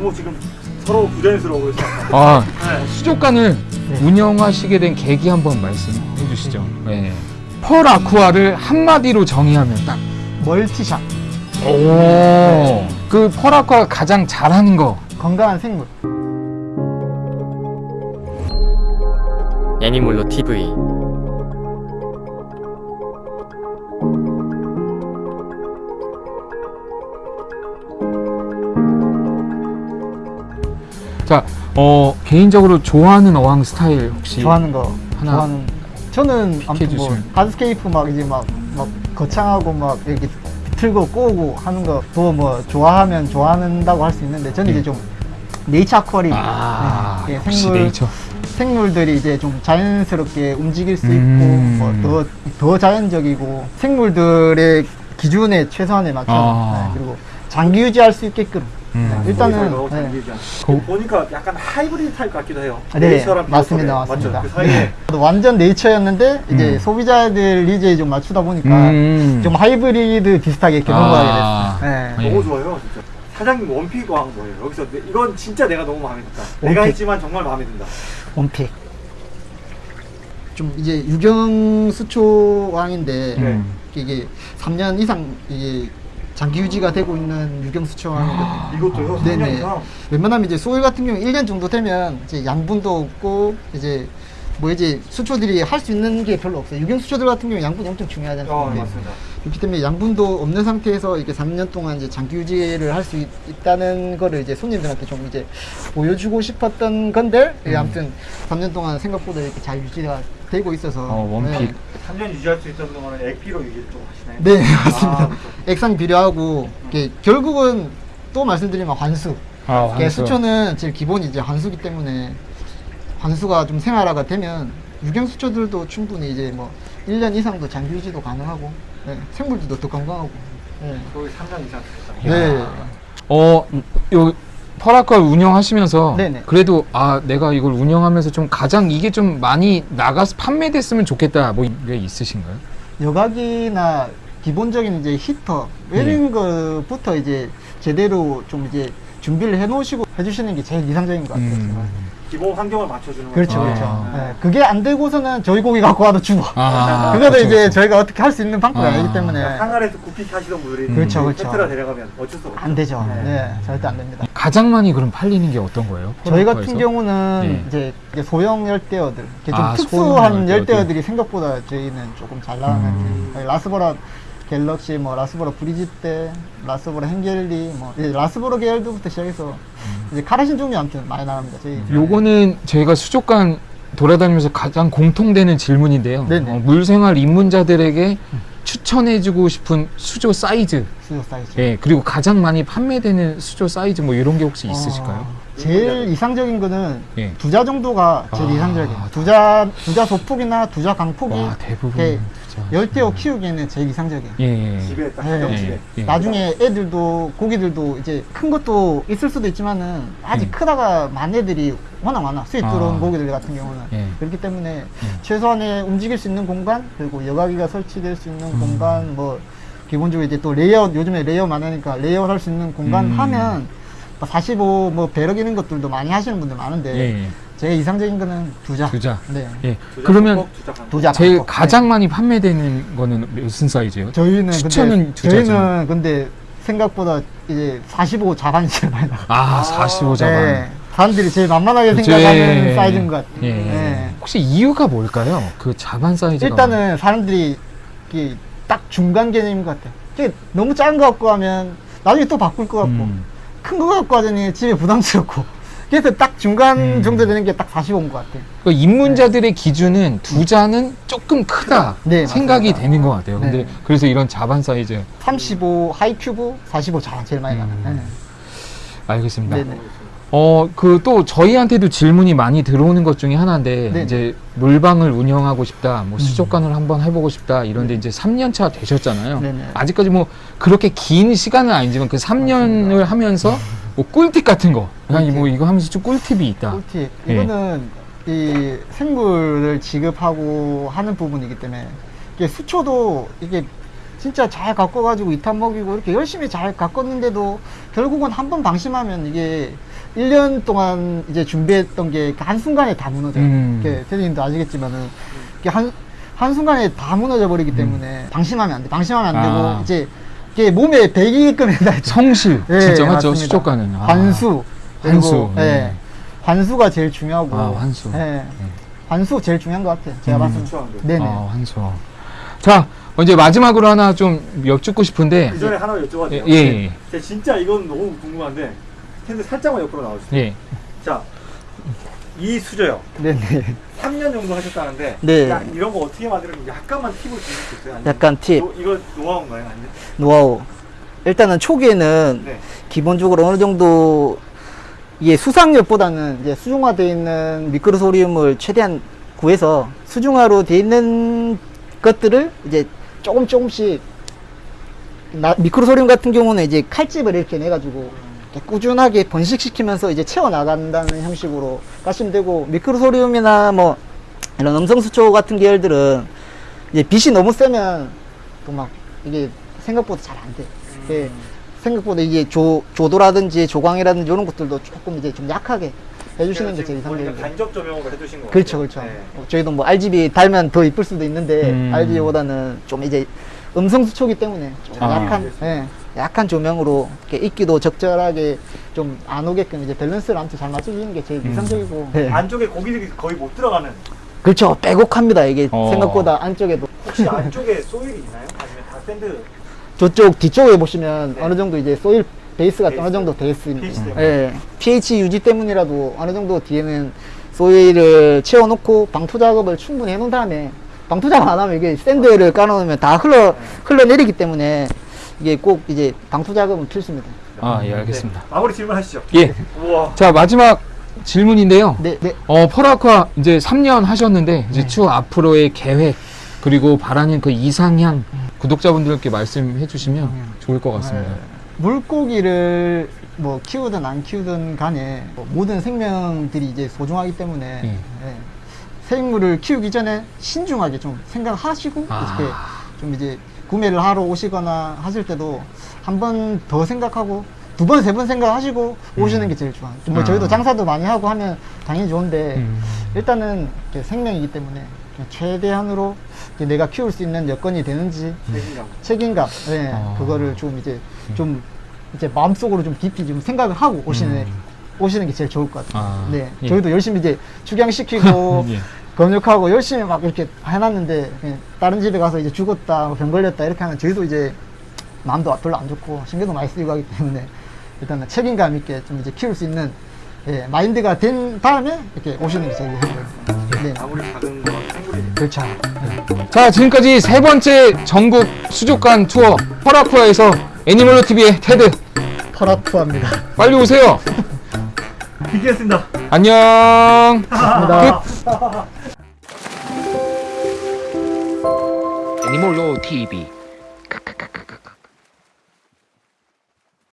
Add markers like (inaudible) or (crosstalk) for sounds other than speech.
너무 지금 서로 부자연스러워 그래서 아, 네. 수족관을 운영하시게 된 계기 한번 말씀해 주시죠. 네. 펄 아쿠아를 한마디로 정의하면 딱. 멀티샷 오. 그 펄 아쿠아가 가장 잘하는 거. 건강한 생물 애니몰로 TV 자, 어, 개인적으로 좋아하는 어항 스타일 혹시 좋아하는 거 하나 좋아하는 저는 아무튼 뭐. 하드스케이프 막 이제 막, 막 거창하고 막 이렇게 틀고 꼬고 하는 거도 뭐 좋아하면 좋아한다고 할 수 있는데 저는 이제 좀 네이처 아쿠아리움 아, 네, 역시 생물 네이처. 생물들이 이제 좀 자연스럽게 움직일 수 음. 있고 뭐더더 자연적이고 생물들의 기준에 최소한에 맞춰 아. 네, 그리고 장기 유지할 수 있게끔 음. 네, 일단은 네. 거- 보니까 약간 하이브리드 타입 같기도 해요. 네, nature랑 맞습니다, 비슷하게. 맞습니다. 맞죠? 그 사이에 네. 완전 nature였는데 이제 음. 소비자들 needs에 좀 맞추다 보니까 음. 좀 하이브리드 비슷하게 이렇게 아. 넘어가게 됐어요. 네. 예. 너무 좋아요, 진짜. 사장님 one pick 항 뭐예요? 여기서 내- 이건 진짜 내가 너무 마음에 든다. 내가 one pick. 했지만 정말 마음에 든다. one pick. 좀 이제 유경 수초 항인데 음. 이게 3년 이상 이게 장기 유지가 되고 있는 유경 수초왕이거든요. 이것도요? 네네. 3년 이상? 웬만하면 이제 소일 같은 경우 1년 정도 되면 이제 양분도 없고 이제 뭐 이제 수초들이 할 수 있는 게 별로 없어요. 유경 수초들 같은 경우 양분이 엄청 중요하잖아요. 어, 네. 맞습니다. 그렇기 때문에 양분도 없는 상태에서 이렇게 3년 동안 이제 장기 유지를 할 수 있다는 거를 이제 손님들한테 좀 이제 보여주고 싶었던 건데 예, 아무튼 3년 동안 생각보다 이렇게 잘 유지가 되고 있어서 어, 원픽. 3년 유지할 수 있던 동안은 액피로 유지를 좀 하시나요? 네, 네 (laughs) 맞습니다. 아. 액상 비료하고 이게 결국은 또 말씀드리면 환수. 아, 이게 환수. 수초는 제일 기본이 이제 환수기 때문에 환수가 좀 생활화가 되면 유경 수초들도 충분히 이제 뭐 1년 이상도 장기 유지도 가능하고 네, 생물들도 더 건강하고 네. 거기 3년 이상 됐잖아요. 네. 어, 요 펄아쿠아를 운영하시면서 네네. 그래도 아 내가 이걸 운영하면서 좀 가장 이게 좀 많이 나가서 판매됐으면 좋겠다 뭐 이게 있으신가요? 여각이나 기본적인 이제 히터 네. 이런 거부터 이제 제대로 좀 이제 준비를 해 놓으시고 해주시는 게 제일 이상적인 것 같아요. 음. 기본 환경을 맞춰주는 그렇죠, 거죠. 그렇죠. 아. 네, 그게 안 되고서는 저희 고기 갖고 와도 죽어. 아, (laughs) 그거도 그렇죠, 이제 그렇죠. 저희가 어떻게 할 수 있는 방법이 아. 아니기 때문에 항아리에서 굽히기 하시던 분들이 그렇죠, 그렇죠. 페트라 데려가면 어쩔 수 없죠. 안 되죠. 네. 네, 절대 안 됩니다. 가장 많이 그럼 팔리는 게 어떤 거예요? 저희? 같은 경우는 네. 이제 소형 열대어들, 좀 아, 특수한 열대어들. 열대어들이 생각보다 저희는 조금 잘 나가는 음. 라스보라 갤럭시, 뭐 라스보라 브리짓때, 라스보라 헹겔리, 뭐 이제 라스보라 계열부터 시작해서 이제 카라신 종류 아무튼 많이 나갑니다. 저희 음. 요거는 저희가 수족관 돌아다니면서 가장 공통되는 질문인데요. 어, 물생활 입문자들에게 추천해주고 싶은 수조 사이즈, 수조 사이즈. 예 그리고 가장 많이 판매되는 수조 사이즈 뭐 이런 게 혹시 있으실까요? 어, 제일 이상적인 거는 예. 두자 정도가 제일 아, 이상적이에요. 두자 두자 소폭이나 두자 광폭이 와 대부분 진짜. 열대어 키우기에는 제일 이상적이에요. 예, 예. 집에 딱 네. 가정집에. 예, 예. 나중에 애들도 고기들도 이제 큰 것도 있을 수도 있지만은 아직 음. 크다가 만 애들이 워낙 많아 수입 아. 들어온 고기들 같은 경우는 예. 그렇기 때문에 음. 최소한의 움직일 수 있는 공간 그리고 여과기가 설치될 수 있는 음. 공간 뭐 기본적으로 이제 또 레이아웃 요즘에 레이아웃 많으니까 레이아웃 할 수 있는 공간 음. 하면 45 뭐 배럭 이런 것들도 많이 하시는 분들 많은데 예, 예. 제일 이상적인 거는 두자 두자. 네 예. 두자 그러면 꼭 두자 제일 강폭. 가장 네. 많이 판매되는 거는 무슨 사이즈예요? 저희는 추천은 근데 두자죠. 저희는 근데 생각보다 이제 45 자반이 제일 많이 나가. 아, 45 자반. 네. 사람들이 제일 만만하게. 생각하는 예. 사이즈인 것 같아요. 예. 네. 혹시 이유가 뭘까요? 그 자반 사이즈가 일단은 사람들이 이게 딱 중간 개념인 것 같아요. 너무 작은 거 갖고 하면 나중에 또 바꿀 것 같고 음. 큰거 갖고 하자니 집에 부담스럽고 그래서 딱 중간 음. 정도 되는 게 딱 45인 것 같아요. 그 입문자들의 기준은 두 자는 조금 크다 네, 생각이 맞습니다. 되는 것 같아요. 근데 네. 그래서 이런 자반 사이즈 35 high cube, 45자 제일 많이 나가요. 음. 알겠습니다. 네. 네네. 어, 그 또 저희한테도 질문이 많이 들어오는 것 중에 하나인데 네. 이제 물방을 운영하고 싶다, 뭐 수족관을 한번 해보고 싶다 이런데 이제 3년 차 되셨잖아요. 음. 네네. 아직까지 뭐 그렇게 긴 시간은 아니지만 그 3년을 하면서 뭐 꿀팁 같은 거, 아니 꿀팁. 뭐 이거 하면서 좀 꿀팁이 있다. 꿀팁. 예. 이거는 이 생물을 지급하고 하는 부분이기 때문에 이게 수초도 이게 진짜 잘 가꿔가지고 이탄 먹이고 이렇게 열심히 잘 가꿨는데도 결국은 한 번 방심하면 이게 1년 동안 이제 준비했던 게 한순간에 다 무너져요. 음. 테디님도 아시겠지만은 이게 한, 한순간에 다 무너져 버리기 때문에 방심하면 안 돼. 방심하면 안 되고 음. 아. 이제 이게 몸에 배기게끔 해야 돼. 성실 예, 진짜 맞죠 맞습니다. 수족관은 아. 환수. 환수, 그리고, 예. 네. 환수가 제일 중요하고. 아, 환수. 예. 환수 제일 중요한 것 같아요. 제가 음. 봤을 때. 네네. 아, 환수 자 이제 마지막으로 하나 좀 여쭙고 싶은데 그 전에 하나 여쭤봐도 예, 돼요? 예, 제가 진짜 이건 너무 궁금한데 텐데 살짝만 옆으로 나와주세요. 예. 자, 이 수저요. 네네. 3년 정도 하셨다는데 네. 야, 이런 거 어떻게 만드는지 약간만 팁을 주실 수 있어요? 약간 팁. 노- 이거 노하우인가요? 아니면? 노하우. 일단은 초기에는 네. 기본적으로 어느 정도 이게 수상력보다는 이제 수중화되어 있는 미크로소리움을 최대한 구해서 수중화로 되어 있는 것들을 이제 조금 조금씩 나- 미크로소리움 같은 경우는 이제 칼집을 이렇게 내가지고 꾸준하게 번식시키면서 이제 채워 나간다는 형식으로 가시면 되고 미크로소리움이나 뭐 이런 음성수초 같은 계열들은 이제 빛이 너무 세면 또 막 이게 생각보다 잘 안 돼. 예, 생각보다 이게 조, 조도라든지 조광이라든지 이런 것들도 조금 이제 좀 약하게 해주시는 게 제일 이상적이고. 간접 조명으로 해주신 거 그렇죠, 그렇죠. 어, 저희도 뭐 RGB 달면 더 이쁠 수도 있는데 음. RGB보다는 좀 이제 음성 수초기 때문에 좀 아. 약한, 예, 약한 조명으로 이렇게 이끼도 적절하게 좀 안 오게끔 이제 밸런스를 아무튼 잘 맞춰주는 게 제일 음. 이상적이고. 예. 안쪽에 고기들이 거의 못 들어가는 그렇죠, 빼곡합니다. 이게 어. 생각보다 안쪽에도. 혹시 안쪽에 soil이 있나요? 아니면 다 sand 저쪽 뒤쪽에 보시면 네. 어느 정도 이제 soil 베이스가 베이스. 어느 정도 돼 있습니다. pH 때문에. 예. pH 유지 때문이라도 어느 정도 뒤에는 soil을 채워놓고 방토 작업을 충분히 해놓은 다음에 방토 작업 안 하면 이게 샌드를 깔아놓으면 다 흘러 흘러내리기 때문에 이게 꼭 이제 방토 작업은 필수입니다. 아 예 알겠습니다 네. 마무리 질문하시죠. 예. 우와. 자 마지막 질문인데요 네, 네. 어 펄아쿠아 이제 3년 하셨는데 이제 네. 추후 앞으로의 계획 그리고 바라는 그 이상향 구독자분들께 말씀해 주시면 좋을 것 같습니다 물고기를 뭐 키우든 안 키우든 간에 뭐 모든 생명들이 이제 소중하기 때문에 예. 예. 생물을 키우기 전에 신중하게 좀 생각하시고 아. 이렇게 좀 이제 구매를 하러 오시거나 하실 때도 한 번 더 생각하고 두 번, 세 번 생각하시고 오시는 게 제일 좋아요. 뭐 아. 저희도 장사도 많이 하고 하면 당연히 좋은데 음. 일단은 생명이기 때문에 최대한으로 내가 키울 수 있는 여건이 되는지 책임감. 책임감, 네, 아. 그거를 좀 이제 좀 이제 마음속으로 좀 깊이 좀 생각을 하고 오시는 음. 오시는 게 제일 좋을 것 같아요. 아, 네, 예. 저희도 열심히 이제 축양시키고 (laughs) 예. 건육하고 열심히 막 이렇게 해놨는데 그냥 다른 집에 가서 이제 죽었다, 뭐병 걸렸다 이렇게 하면 저희도 이제 마음도 별로 안 좋고 신경도 많이 쓰이고 하기 때문에 일단은 책임감 있게 좀 이제 키울 수 있는 예, 마인드가 된 다음에 이렇게 오시는 게 제일 좋아요. 네, 아무리 작은 거 그렇죠. 자 지금까지 세 번째 전국 수족관 투어 펄아쿠아에서 애니멀로 TV의 테드 퍼라투합니다. 빨리 오세요 (laughs) 비키겠습니다. 안녕 감 (laughs) 你莫要我提